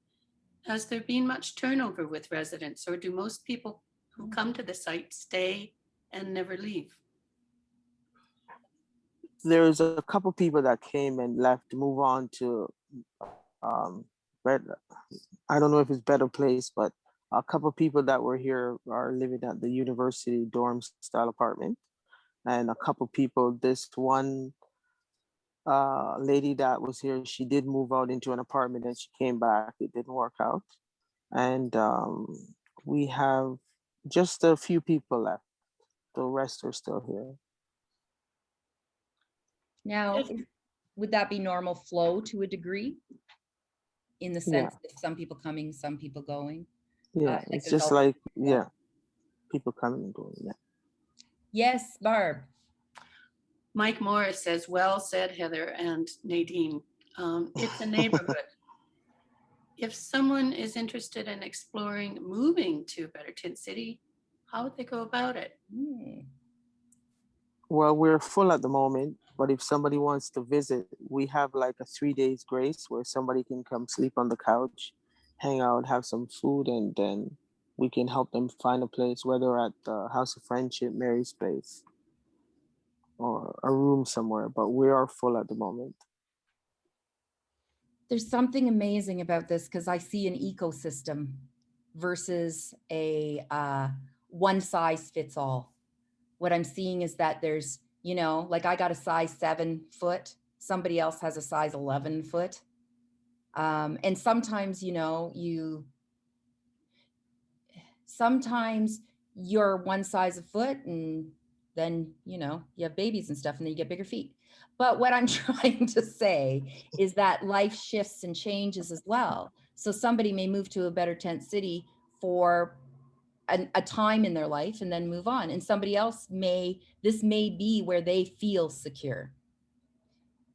has there been much turnover with residents or do most people who come to the site stay and never leave? There's a couple people that came and left to move on to, um, I don't know if it's better place, but a couple people that were here are living at the university dorm style apartment. And a couple people, this one uh, lady that was here, she did move out into an apartment and she came back. It didn't work out. And um, we have just a few people left. The rest are still here. Now, would that be normal flow to a degree? In the Yeah. sense of some people coming, some people going? Yeah, like it's just like, yeah, people coming and going, yeah. Yes, Barb. Mike Morris says, well said, Heather and Nadine. Um, it's a (laughs) neighborhood. If someone is interested in exploring moving to Better Tent City, how would they go about it? Hmm, Well, we're full at the moment, but if somebody wants to visit, we have like a three days grace where somebody can come sleep on the couch, hang out, have some food, and then we can help them find a place, whether at the House of Friendship, Mary's Place, or a room somewhere, but we are full at the moment. There's something amazing about this because I see an ecosystem versus a uh, one size fits all. What I'm seeing is that there's, you know, like I got a size seven foot, somebody else has a size 11 foot. Um, and sometimes, you know, you, sometimes you're one size a foot and then, you know, you have babies and stuff and then you get bigger feet. But what I'm (laughs) trying to say is that life shifts and changes as well. So somebody may move to a better tent city for an, a time in their life and then move on. And somebody else may, this may be where they feel secure.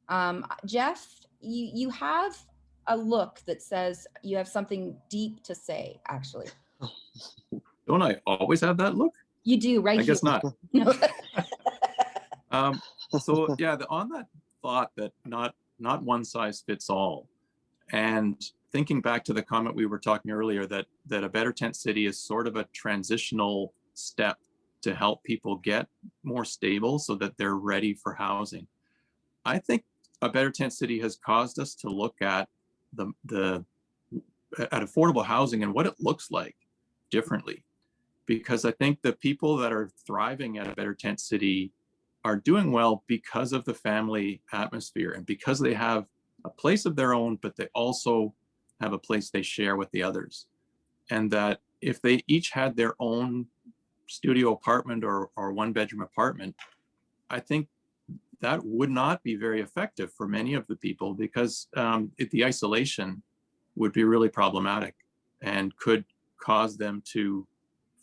Um, Jeff, you, you have a look that says you have something deep to say, actually. (laughs) Don't I always have that look? You do, right? I guess here. not. (laughs) No. (laughs) Um, so yeah, the, on that thought that not not one size fits all, and thinking back to the comment we were talking earlier that that a better tent city is sort of a transitional step to help people get more stable so that they're ready for housing. I think a better tent city has caused us to look at the the at affordable housing and what it looks like differently because I think the people that are thriving at a better tent city are doing well because of the family atmosphere and because they have a place of their own, but they also have a place they share with the others. And that if they each had their own studio apartment or, or one bedroom apartment, I think that would not be very effective for many of the people because um, it, the isolation would be really problematic and could cause them to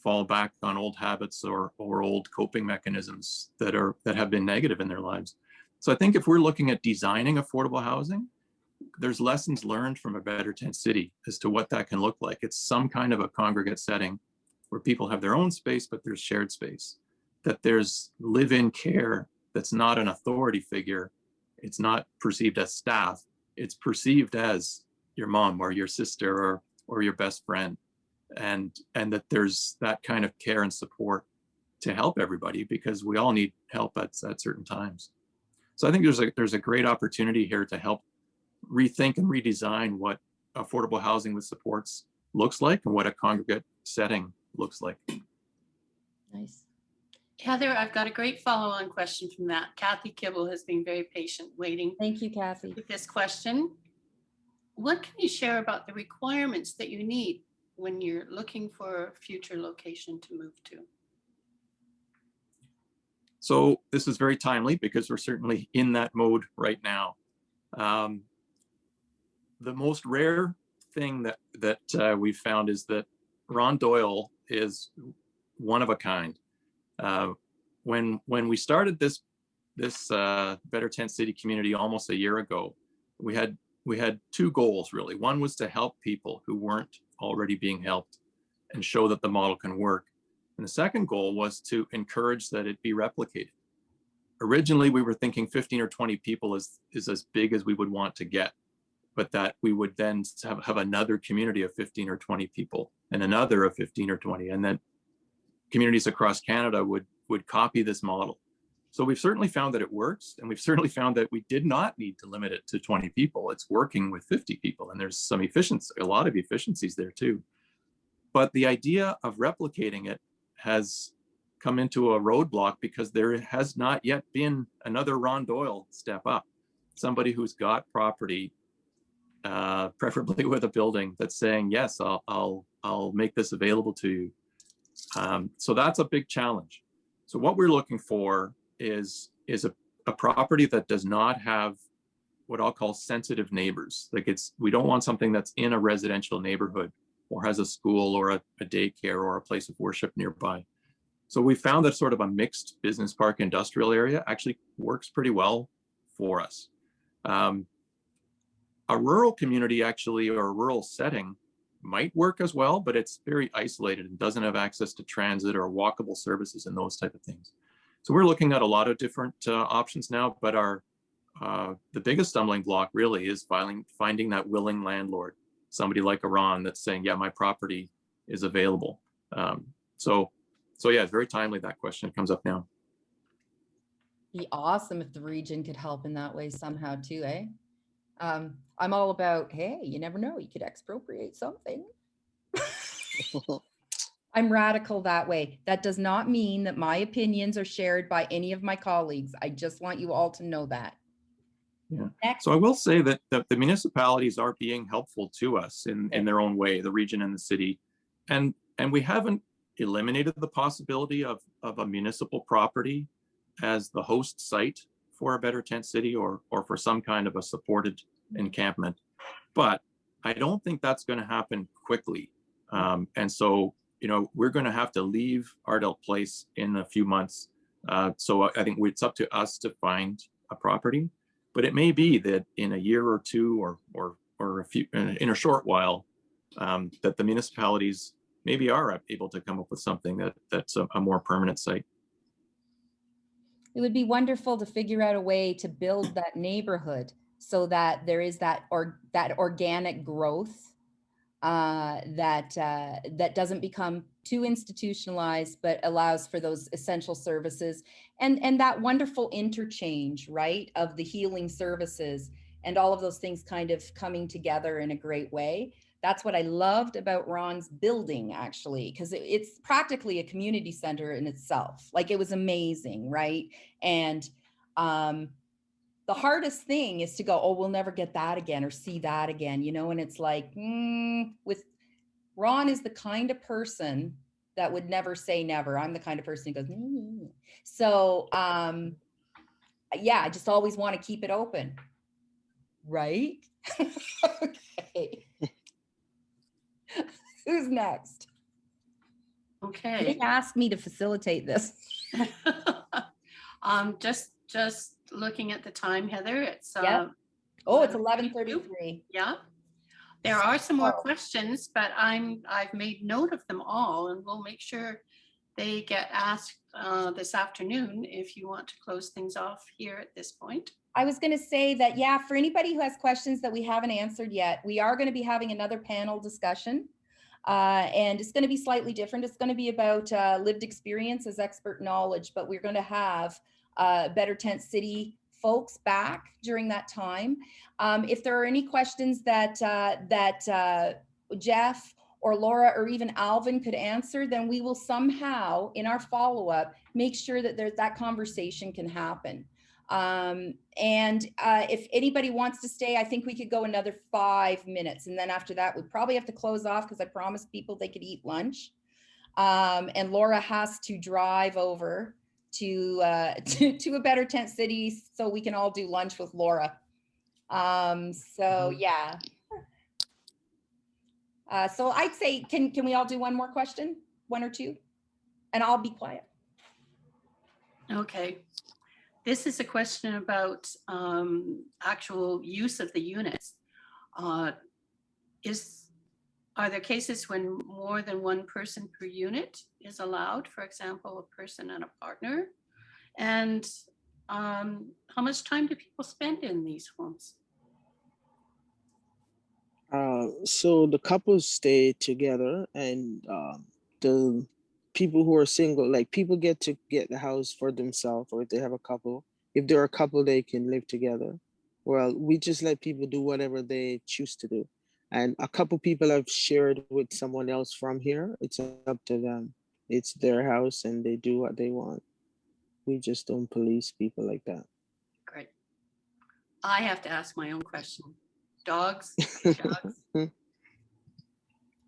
fall back on old habits or or old coping mechanisms that are that have been negative in their lives. So I think if we're looking at designing affordable housing, there's lessons learned from a better tent city as to what that can look like. It's some kind of a congregate setting where people have their own space, but there's shared space. That there's live-in care that's not an authority figure. It's not perceived as staff. It's perceived as your mom or your sister or or your best friend and and that there's that kind of care and support to help everybody because we all need help at, at certain times so i think there's a there's a great opportunity here to help rethink and redesign what affordable housing with supports looks like and what a congregate setting looks like Nice. Heather, I've got a great follow-on question from that. Kathy Kibble has been very patient waiting Thank you, Kathy. with this question. What can you share about the requirements that you need when you're looking for a future location to move to? So this is very timely because we're certainly in that mode right now. Um, the most rare thing that that uh, we've found is that Ron Doyle is one of a kind. Uh, when when we started this this uh, Better Tent City community almost a year ago, we had we had two goals really. One was to help people who weren't already being helped and show that the model can work. And the second goal was to encourage that it be replicated. Originally, we were thinking 15 or 20 people is, is as big as we would want to get, but that we would then have, have another community of 15 or 20 people and another of 15 or 20, and then communities across Canada would, would copy this model. So we've certainly found that it works, and we've certainly found that we did not need to limit it to 20 people. It's working with 50 people, and there's some efficiency, a lot of efficiencies there too. But the idea of replicating it has come into a roadblock because there has not yet been another Ron Doyle step up. Somebody who's got property, uh, preferably with a building that's saying, yes, I'll, I'll, I'll make this available to you. Um, so that's a big challenge. So what we're looking for is, is a, a property that does not have what I'll call sensitive neighbors. Like it's, we don't want something that's in a residential neighborhood or has a school or a, a daycare or a place of worship nearby. So we found that sort of a mixed business park industrial area actually works pretty well for us. Um, a rural community actually, or a rural setting might work as well, but it's very isolated and doesn't have access to transit or walkable services and those type of things. So we're looking at a lot of different uh, options now, but our uh, the biggest stumbling block really is filing, finding that willing landlord somebody like Iran that's saying, yeah, my property is available. Um, so, so yeah, it's very timely that question comes up now. Be awesome if the region could help in that way somehow too, eh? Um, I'm all about, hey, you never know, you could expropriate something. (laughs) I'm radical that way. That does not mean that my opinions are shared by any of my colleagues. I just want you all to know that. Yeah. Next, So I will say that the, the municipalities are being helpful to us in, in their own way, the region and the city. And, and we haven't eliminated the possibility of, of a municipal property as the host site for a better tent city or, or for some kind of a supported encampment. But I don't think that's going to happen quickly. Um, and so, you know, we're going to have to leave Ardelt Place in a few months. Uh, so I think it's up to us to find a property. But it may be that in a year or two or or or a few in a short while, um, that the municipalities maybe are able to come up with something that that's a, a more permanent site. it would be wonderful to figure out a way to build that neighborhood so that there is that or that organic growth uh, that uh, that doesn't become too institutionalized, but allows for those essential services and and that wonderful interchange, right, of the healing services and all of those things kind of coming together in a great way. That's what I loved about Ron's building, actually, because it, it's practically a community center in itself. Like it was amazing, right? And um, the hardest thing is to go, oh, we'll never get that again or see that again, you know? And it's like, mm, with Ron is the kind of person that would never say never. I'm the kind of person who goes, "Mm." so um, yeah, I just always want to keep it open. Right? (laughs) okay. (laughs) Who's next? Okay. They asked me to facilitate this. (laughs) Um, just, just looking at the time, Heather, it's, uh, Oh, it's 11:33. yeah. There are some more Oh. questions, but I'm, I've made note of them all and we'll make sure they get asked, uh, this afternoon if you want to close things off here at this point. I was going to say that, yeah, for anybody who has questions that we haven't answered yet, we are going to be having another panel discussion. Uh, and it's going to be slightly different. It's going to be about uh, lived experience as expert knowledge, but we're going to have uh, Better Tent City folks back during that time. Um, if there are any questions that uh, that uh, Jeff or Laura or even Alvin could answer, then we will somehow in our follow-up, make sure that there's that conversation can happen. Um, and uh, if anybody wants to stay, I think we could go another five minutes. And then after that, we probably have to close off because I promised people they could eat lunch. Um, and Laura has to drive over to, uh, (laughs) to, to a better tent city so we can all do lunch with Laura. Um, so yeah. Uh, so I'd say, can, can we all do one more question? One or two? And I'll be quiet. Okay. This is a question about um, actual use of the units. Uh, Is, are there cases when more than one person per unit is allowed? For example, a person and a partner? And um, how much time do people spend in these homes? Uh, so the couples stay together and um, the people who are single, like people get to get the house for themselves or if they have a couple. If they're a couple, they can live together. Well, we just let people do whatever they choose to do. And a couple people have shared with someone else from here. It's up to them. It's their house and they do what they want. We just don't police people like that. Great. I have to ask my own question. Dogs? Dogs? (laughs)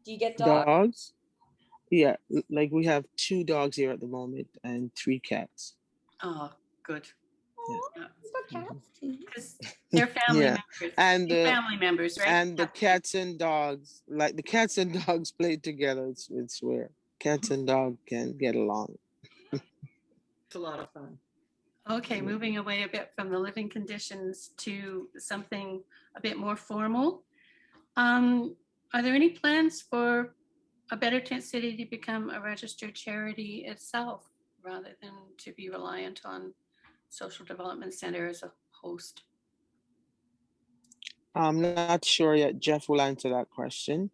Do you get dogs? Dogs? Yeah, like we have two dogs here at the moment and three cats. Oh, good. Aw, it's cats. Because they're family Yeah, members. and They're the- family members, right? And the cats and dogs, like the cats and (laughs) dogs play together. It's it's where cats mm-hmm. and dog can get along. It's a lot of fun. Okay, mm-hmm. moving away a bit from the living conditions to something a bit more formal. Um, Are there any plans for a Better Tent City to become a registered charity itself rather than to be reliant on Social Development Center as a host? I'm not sure yet. Jeff will answer that question.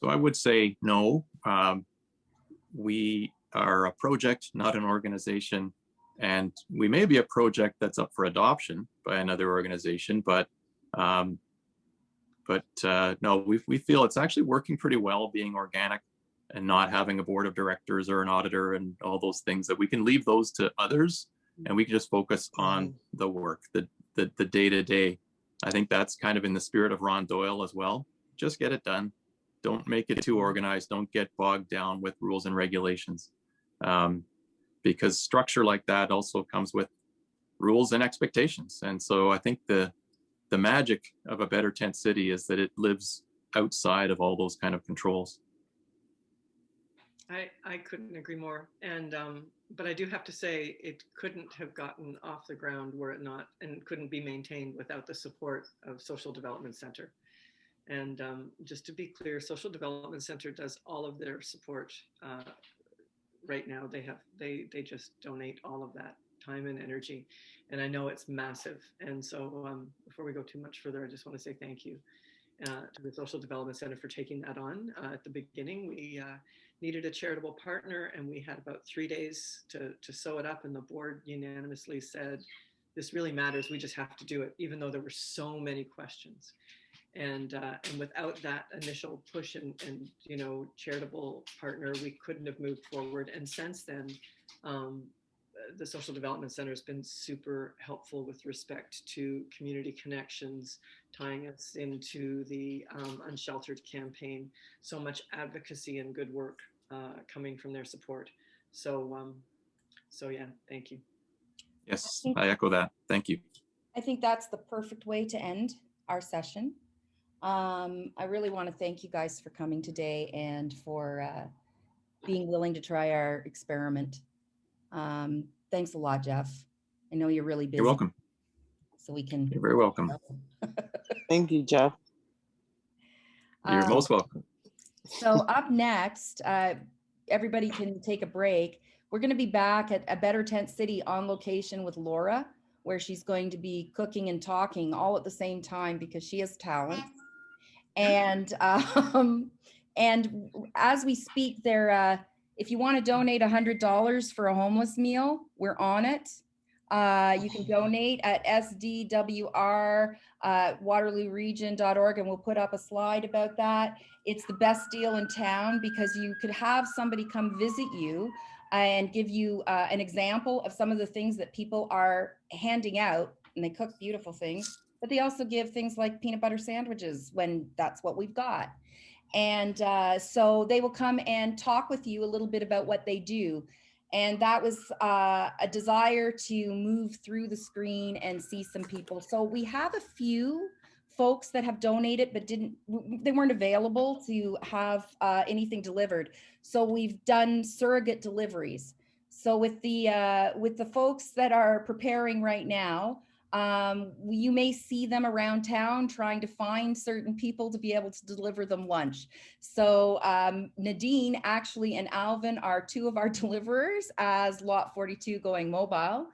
So I would say no. Um, we are a project, not an organization. And we may be a project that's up for adoption by another organization, but um, but uh, no, we, we feel it's actually working pretty well being organic and not having a board of directors or an auditor and all those things that we can leave those to others and we can just focus on the work, the the the day to day. I think that's kind of in the spirit of Ron Doyle as well. Just get it done don't make it too organized don't get bogged down with rules and regulations um, because structure like that also comes with rules and expectations and so i think the the magic of a better tent city is that it lives outside of all those kind of controls I, I couldn't agree more. And, um, but I do have to say, it couldn't have gotten off the ground were it not, and couldn't be maintained without the support of Social Development Center. And um, just to be clear, Social Development Center does all of their support uh, right now. They have, they, they just donate all of that time and energy. And I know it's massive. And so um, before we go too much further, I just want to say thank you uh, to the Social Development Center for taking that on. Uh, at the beginning, we uh, needed a charitable partner and we had about three days to, to sew it up and the board unanimously said, this really matters, we just have to do it, even though there were so many questions. And, uh, and without that initial push and, and, you know, charitable partner, we couldn't have moved forward. And since then, um, the Social Development Center has been super helpful with respect to community connections, tying us into the um, Unsheltered campaign. So much advocacy and good work uh, coming from their support. So, um, so yeah, thank you. yes think- i echo that thank you I think that's the perfect way to end our session. Um, I really want to thank you guys for coming today and for uh, being willing to try our experiment. Um, thanks a lot, Jeff. I know you're really busy. you're welcome So we can. you're very welcome (laughs) Thank you, Jeff. you're Um, most welcome So up next, uh, everybody can take a break. We're going to be back at a Better Tent City on location with Laura, where she's going to be cooking and talking all at the same time because she has talent. And (laughs) um, and as we speak, there, uh, if you want to donate hundred dollars for a homeless meal, we're on it. Uh, you can donate at SDWR uh, and we'll put up a slide about that. It's the best deal in town because you could have somebody come visit you and give you uh, an example of some of the things that people are handing out and they cook beautiful things, but they also give things like peanut butter sandwiches when that's what we've got. And uh, so they will come and talk with you a little bit about what they do. And that was uh, a desire to move through the screen and see some people. So we have a few folks that have donated but didn't they weren't available to have uh, anything delivered. So we've done surrogate deliveries. So with the uh, with the folks that are preparing right now, um, you may see them around town trying to find certain people to be able to deliver them lunch. So um, Nadine actually and Alvin are two of our (laughs) deliverers as Lot 42 going mobile.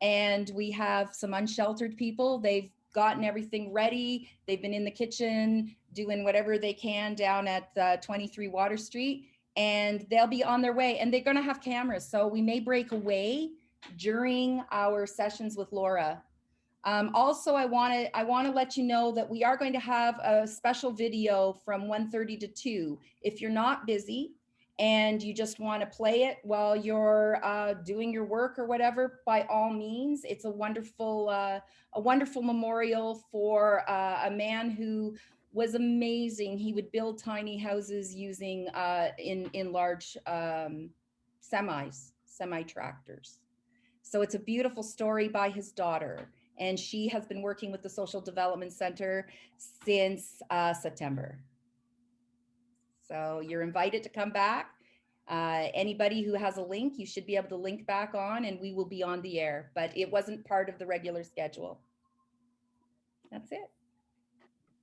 And we have some unsheltered people. They've gotten everything ready. They've been in the kitchen doing whatever they can down at uh, 23 Water Street. And they'll be on their way and they're going to have cameras. So we may break away during our sessions with Laura um, also, I want to I want to let you know that we are going to have a special video from 1:30 to 2. If you're not busy and you just want to play it while you're uh, doing your work or whatever, by all means, it's a wonderful uh, a wonderful memorial for uh, a man who was amazing. He would build tiny houses using uh, in in large um, semis, semi tractors. So it's a beautiful story by his daughter and she has been working with the Social Development Center since uh, September. So you're invited to come back. Uh, anybody who has a link, you should be able to link back on and we will be on the air, but it wasn't part of the regular schedule. That's it.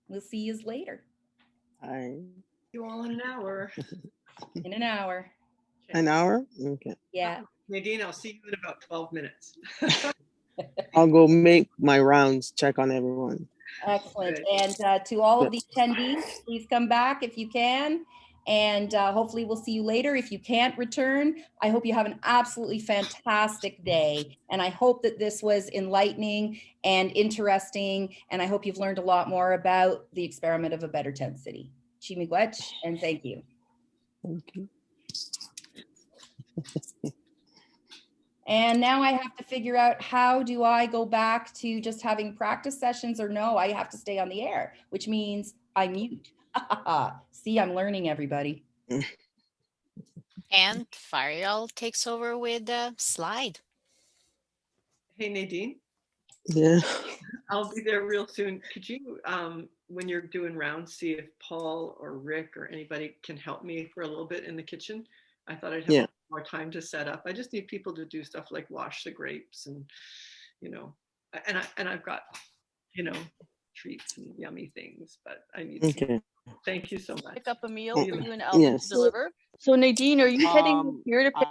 We'll see you later I, You all in an hour. (laughs) in an hour. an hour? Okay. Yeah. Nadine, I'll see you in about 12 minutes. (laughs) I'll go make my rounds, check on everyone. Excellent. And uh, to all of the attendees, please come back if you can. And uh, hopefully we'll see you later. If you can't return, I hope you have an absolutely fantastic day. And I hope that this was enlightening and interesting. And I hope you've learned a lot more about the experiment of a better tent city. Chimigwech, and thank you. Thank you. (laughs) And now I have to figure out how do I go back to just having practice sessions or no, I have to stay on the air, which means I mute. (laughs) See, I'm learning everybody. And Farial takes over with the slide. Hey Nadine, Yeah. I'll be there real soon. Could you, um, when you're doing rounds, see if Paul or Rick or anybody can help me for a little bit in the kitchen? I thought I'd Yeah. Have more time to set up. I just need people to do stuff like wash the grapes and, you know, and I, and I've got, you know, treats and yummy things, but I need, some- Okay. thank you so much. pick up a meal for you and Alvin yes. to deliver. So Nadine, are you heading Um, here to pick